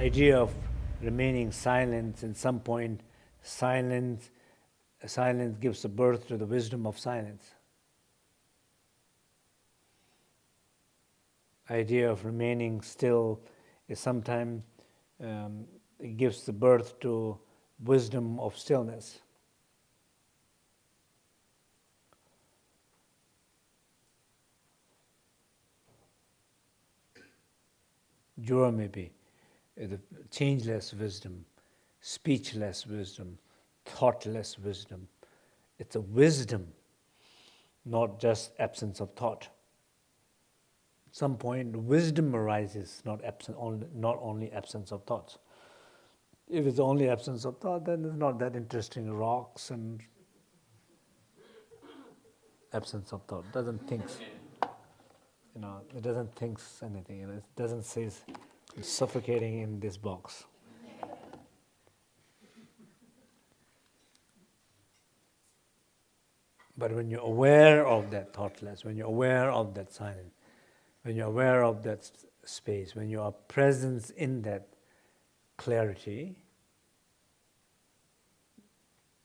idea of remaining silent, in some point, silence, silence gives birth to the wisdom of silence. Idea of remaining still is sometimes um, gives the birth to wisdom of stillness. Jura may be Uh, the changeless wisdom, speechless wisdom, thoughtless wisdom. It's a wisdom, not just absence of thought. At some point, wisdom arises, not, absent, not only absence of thoughts. If it's only absence of thought, then it's not that interesting. Rocks and absence of thought doesn't think. You know, it doesn't think anything. It doesn't say suffocating in this box. But when you're aware of that thoughtless, when you're aware of that silence, when you're aware of that space, when you are present in that clarity,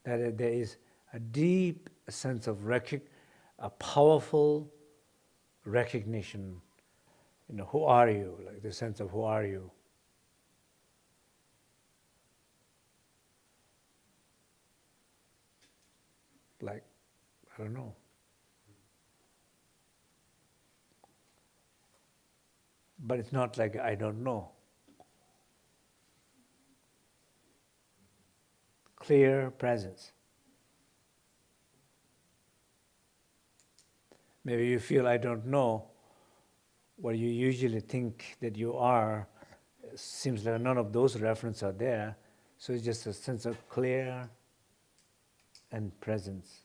that there is a deep sense of a powerful recognition. You know, who are you? Like the sense of who are you? Like, I don't know. But it's not like I don't know. Clear presence. Maybe you feel I don't know what you usually think that you are. Seems like none of those references are there. So it's just a sense of clear and presence.